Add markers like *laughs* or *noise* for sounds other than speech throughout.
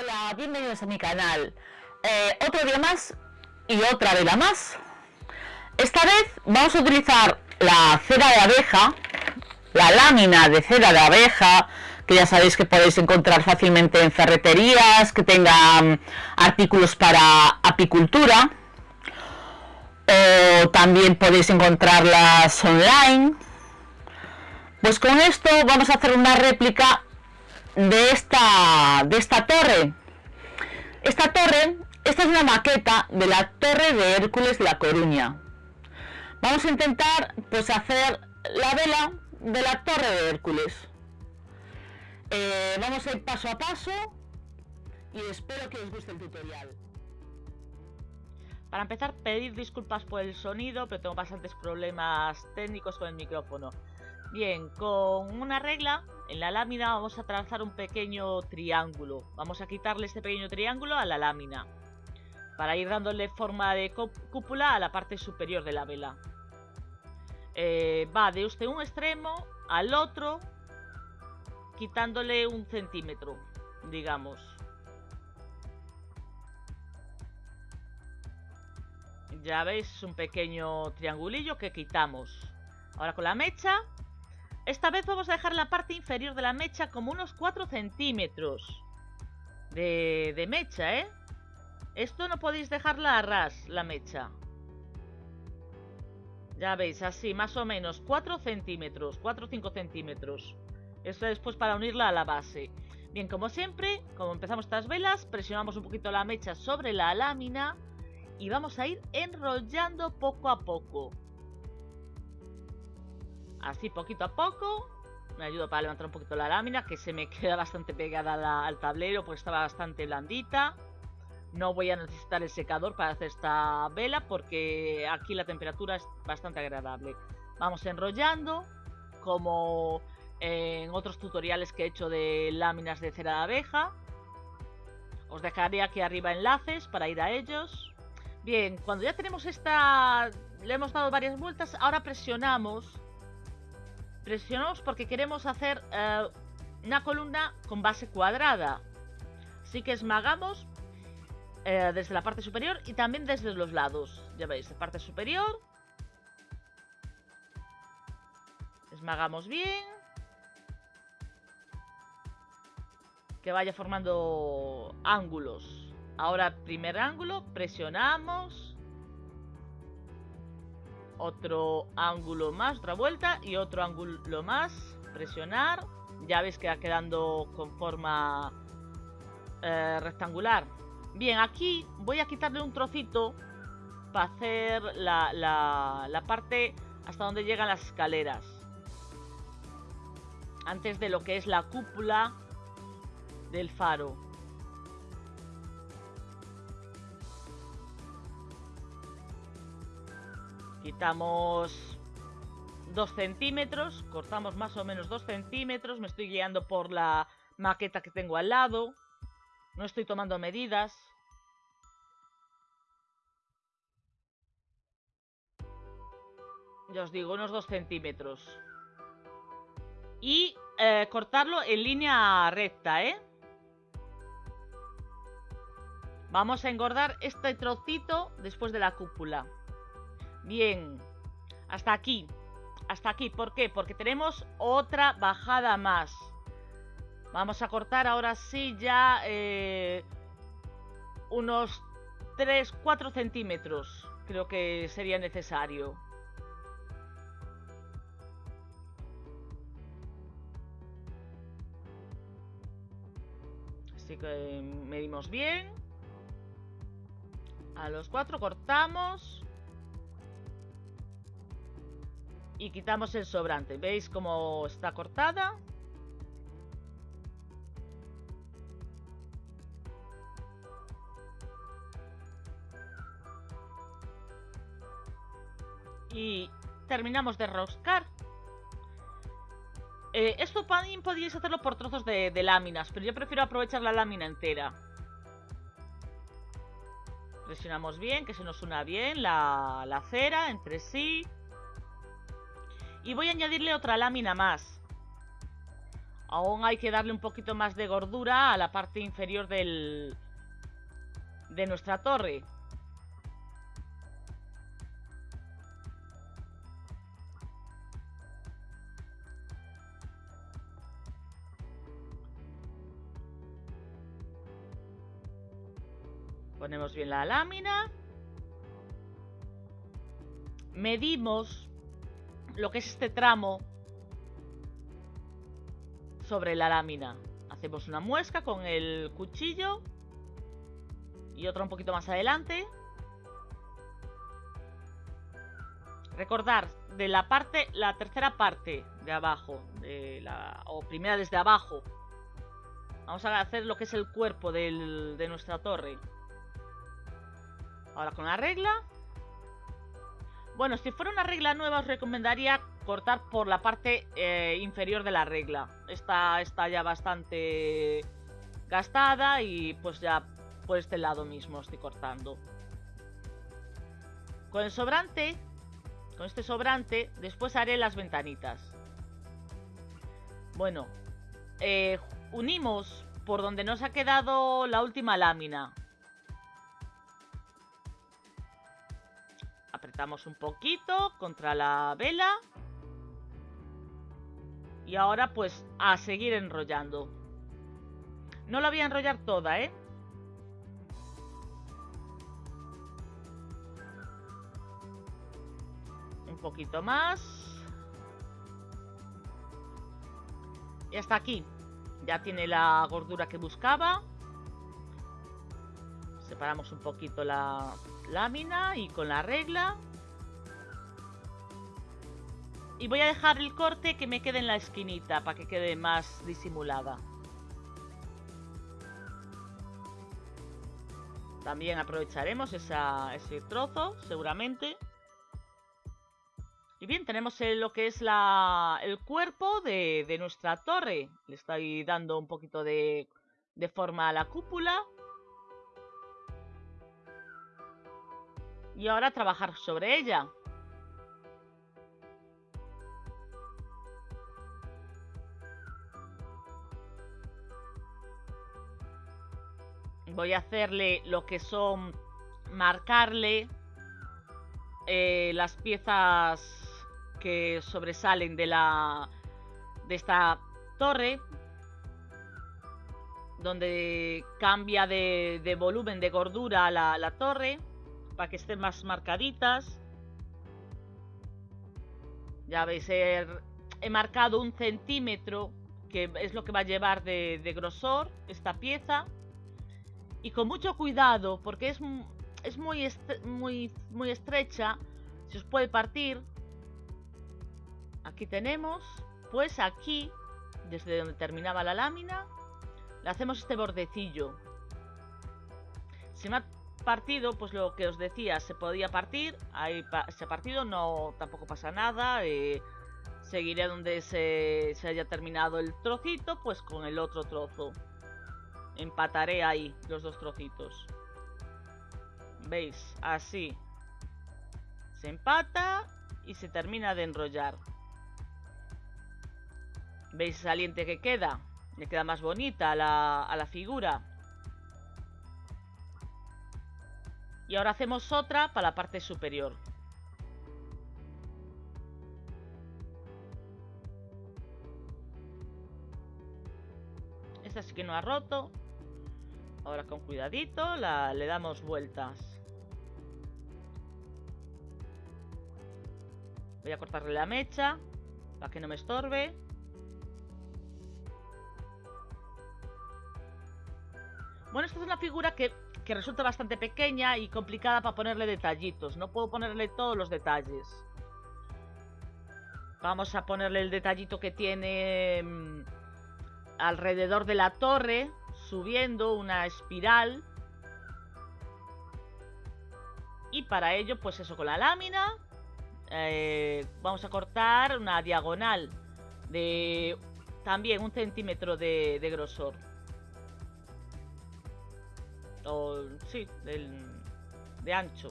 Hola, bienvenidos a mi canal. Eh, otro día más y otra vela más. Esta vez vamos a utilizar la cera de abeja, la lámina de cera de abeja, que ya sabéis que podéis encontrar fácilmente en ferreterías, que tengan artículos para apicultura. O también podéis encontrarlas online. Pues con esto vamos a hacer una réplica de esta, de esta torre. Esta torre, esta es una maqueta de la Torre de Hércules de La Coruña. Vamos a intentar pues hacer la vela de la Torre de Hércules. Eh, vamos a ir paso a paso y espero que os guste el tutorial. Para empezar, pedir disculpas por el sonido, pero tengo bastantes problemas técnicos con el micrófono. Bien, con una regla en la lámina vamos a trazar un pequeño triángulo. Vamos a quitarle este pequeño triángulo a la lámina. Para ir dándole forma de cúpula a la parte superior de la vela. Eh, va de usted un extremo al otro, quitándole un centímetro, digamos. Ya veis, un pequeño triangulillo que quitamos. Ahora con la mecha esta vez vamos a dejar la parte inferior de la mecha como unos 4 centímetros de, mecha, ¿eh? Esto no podéis dejarla a ras, la mecha. Ya veis, así, más o menos, 4 centímetros, 4 o 5 centímetros. Esto después para unirla a la base. Bien, como siempre, como empezamos estas velas, presionamos un poquito la mecha sobre la lámina y vamos a ir enrollando poco a poco. Así poquito a poco. Me ayudo para levantar un poquito la lámina, que se me *laughs* queda bastante pegada al tablero, pues estaba bastante blandita. No voy a necesitar el secador para hacer esta vela, porque aquí la temperatura es bastante agradable. Vamos enrollando, como en otros tutoriales que he hecho de láminas de cera de abeja. Os dejaré aquí arriba enlaces para ir a ellos. Bien, cuando ya tenemos esta... Le hemos dado varias vueltas, ahora presionamos Presionamos porque queremos hacer eh, una columna con base cuadrada. Así que esmagamos eh, desde la parte superior y también desde los lados. Ya veis, la parte superior. Esmagamos bien. Que vaya formando ángulos. Ahora primer ángulo, presionamos otro ángulo más, otra vuelta y otro ángulo más, presionar, ya veis que va quedando con forma eh, rectangular. Bien, aquí voy a quitarle un trocito para hacer la, la, la parte hasta donde llegan las escaleras. Antes de lo que es la cúpula del faro. Quitamos 2 centímetros, cortamos más o menos 2 centímetros, me estoy guiando por la maqueta que tengo al lado, no estoy tomando medidas. Ya os digo, unos 2 centímetros. Y eh, cortarlo en línea recta, ¿eh? Vamos a engordar este trocito después de la cúpula. Bien, hasta aquí. Hasta aquí, ¿por qué? Porque tenemos otra bajada más. Vamos a cortar ahora sí ya eh, unos 3, 4 centímetros. Creo que sería necesario. Así que medimos bien. A los 4 cortamos. Y quitamos el sobrante. ¿Veis cómo está cortada? Y terminamos de roscar. Eh, esto también podríais hacerlo por trozos de, láminas, pero yo prefiero aprovechar la lámina entera. Presionamos bien, que se nos una bien la, la cera entre sí. Y voy a añadirle otra lámina más. Aún hay que darle un poquito más de gordura a la parte inferior del, de nuestra torre. Ponemos bien la lámina. Medimos lo que es este tramo sobre la lámina. Hacemos una muesca con el cuchillo y otra un poquito más adelante. Recordar, de la parte, la tercera parte de abajo, de la, o primera desde abajo. Vamos a hacer lo que es el cuerpo de nuestra torre. Ahora con la regla. Bueno, si fuera una regla nueva os recomendaría cortar por la parte eh, inferior de la regla. Esta está ya bastante gastada y pues ya por este lado mismo estoy cortando. Con el sobrante, con este sobrante, después haré las ventanitas. Bueno, eh, unimos por donde nos ha quedado la última lámina. Apretamos un poquito contra la vela. Y ahora pues a seguir enrollando. No la voy a enrollar toda, ¿eh? Un poquito más. Y hasta aquí. Ya tiene la gordura que buscaba. Separamos un poquito la, lámina y con la regla. Y voy a dejar el corte que me quede en la esquinita para que quede más disimulada. También aprovecharemos ese trozo, seguramente. Y bien, tenemos lo que es la, el cuerpo de, de, nuestra torre. Le estoy dando un poquito de, de forma a la cúpula. Y ahora trabajar sobre ella. Voy a hacerle lo que son marcarle eh, las piezas que sobresalen de la de esta torre donde cambia de, volumen de gordura la, la torre para que estén más marcaditas. Ya veis, he, marcado un centímetro, que es lo que va a llevar de, grosor esta pieza. Y con mucho cuidado, porque es, muy, muy estrecha, se os puede partir. Aquí tenemos, pues aquí, desde donde terminaba la lámina, le hacemos este bordecillo. Se me ha partido, pues lo que os decía, se podía partir, ahí se ha partido, no tampoco pasa nada, eh, seguiré donde se, haya terminado el trocito, pues con el otro trozo. Empataré ahí los dos trocitos. ¿Veis? Así. Se empata y se termina de enrollar. ¿Veis el saliente que queda? Le queda más bonita la, a la figura. Y ahora hacemos otra para la parte superior. Esta sí que no ha roto. Ahora con cuidadito la, le damos vueltas. Voy a cortarle la mecha para que no me estorbe. Bueno, esta es una figura que que resulta bastante pequeña y complicada para ponerle detallitos. No puedo ponerle todos los detalles. Vamos a ponerle el detallito que tiene mm, alrededor de la torre, subiendo una espiral. Y para ello, pues eso, con la lámina, eh, vamos a cortar una diagonal de también un centímetro de grosor o sí, de ancho.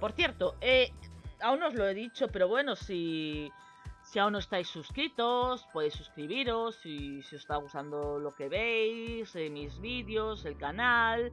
Por cierto, eh, aún no os lo he dicho, pero bueno, si, Si aún no estáis suscritos, podéis suscribiros si, si os está gustando lo que veis, eh, mis vídeos, el canal,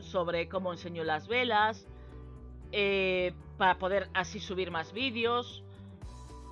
sobre cómo enseño las velas, eh, para poder así subir más vídeos,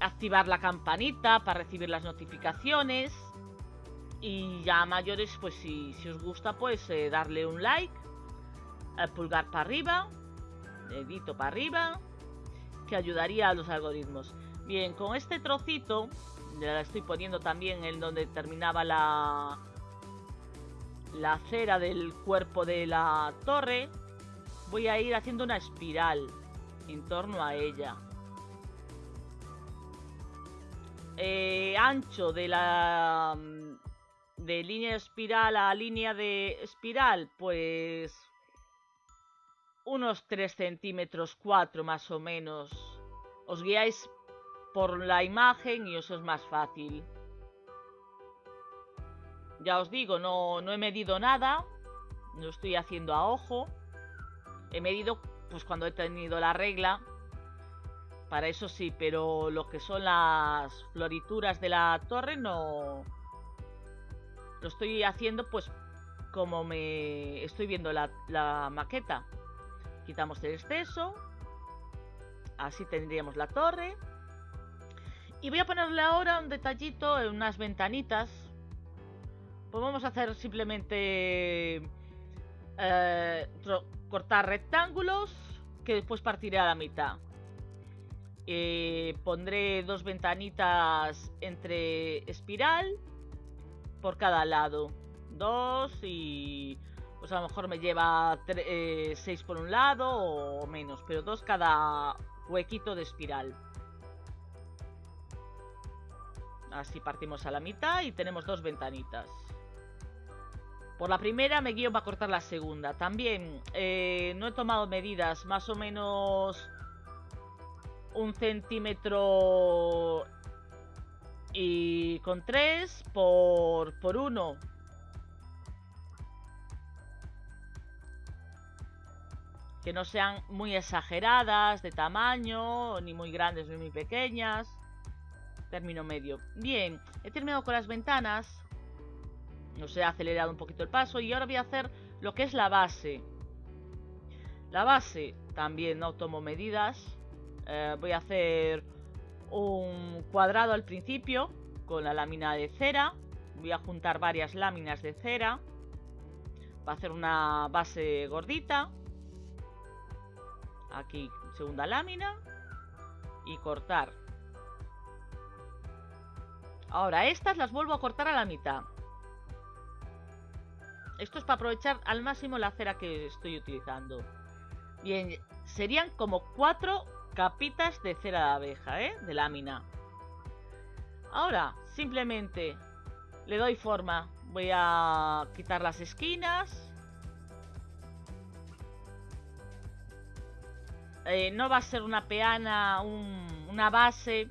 activar la campanita para recibir las notificaciones y ya mayores, pues si, si os gusta, pues eh, darle un like, el pulgar para arriba, dedito para arriba, que ayudaría a los algoritmos. Bien, con este trocito, ya la estoy poniendo también en donde terminaba la, la cera del cuerpo de la torre, voy a ir haciendo una espiral en torno a ella. Eh, ancho de la de línea de espiral a línea de espiral, pues unos 3 centímetros 4 más o menos. Os guiáis por la imagen y eso es más fácil. Ya os digo, no, no he medido nada. No estoy haciendo a ojo. He medido pues cuando he tenido la regla. Para eso sí, pero lo que son las florituras de la torre no... Lo estoy haciendo pues como me estoy viendo la, maqueta. Quitamos el exceso. Así tendríamos la torre. Y voy a ponerle ahora un detallito en unas ventanitas. Pues vamos a hacer simplemente eh, cortar rectángulos que después partiré a la mitad. Eh, pondré dos ventanitas entre espiral por cada lado. Dos y pues a lo mejor me lleva eh, seis por un lado o menos, pero dos cada huequito de espiral. Así partimos a la mitad y tenemos dos ventanitas. Por la primera me guío para cortar la segunda. También eh, no he tomado medidas, más o menos un centímetro y con tres por, por uno. Que no sean muy exageradas de tamaño, ni muy grandes ni muy pequeñas. Término medio. Bien, he terminado con las ventanas. Nos he acelerado un poquito el paso y ahora voy a hacer lo que es la base. La base también no tomo medidas. Eh, voy a hacer un cuadrado al principio con la lámina de cera. Voy a juntar varias láminas de cera. Va a hacer una base gordita. Aquí segunda lámina. Y cortar. Ahora, estas las vuelvo a cortar a la mitad. Esto es para aprovechar al máximo la cera que estoy utilizando. Bien, serían como cuatro capitas de cera de abeja, ¿eh? De lámina. Ahora, simplemente le doy forma. Voy a quitar las esquinas. Eh, no va a ser una peana, una base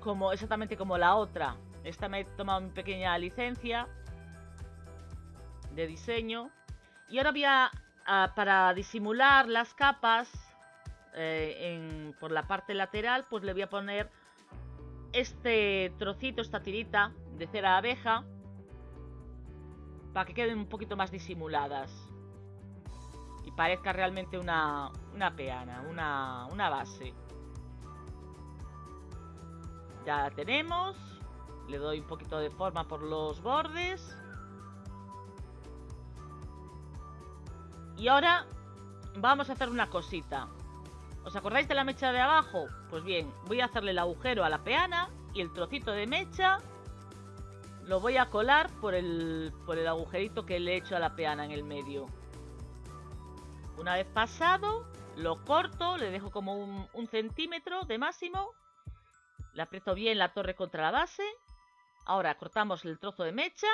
como exactamente como la otra. Esta me he tomado una pequeña licencia de diseño. Y ahora voy a, para disimular las capas eh, por la parte lateral, pues le voy a poner este trocito, esta tirita de cera abeja, para que queden un poquito más disimuladas. Y parezca realmente una, una peana, una, una base. Ya la tenemos. Le doy un poquito de forma por los bordes. Y ahora vamos a hacer una cosita. ¿Os acordáis de la mecha de abajo? Pues bien, voy a hacerle el agujero a la peana y el trocito de mecha lo voy a colar por el, por el agujerito que le he hecho a la peana en el medio. Una vez pasado, lo corto, le dejo como un, un centímetro de máximo. Le aprieto bien la torre contra la base Ahora cortamos el trozo de mecha.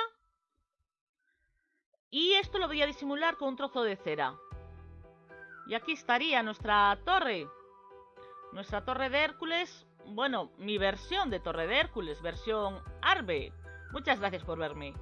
Y esto lo voy a disimular con un trozo de cera. Y aquí estaría nuestra torre. Nuestra torre de Hércules. Bueno, mi versión de torre de Hércules, versión Arbe. Muchas gracias por verme.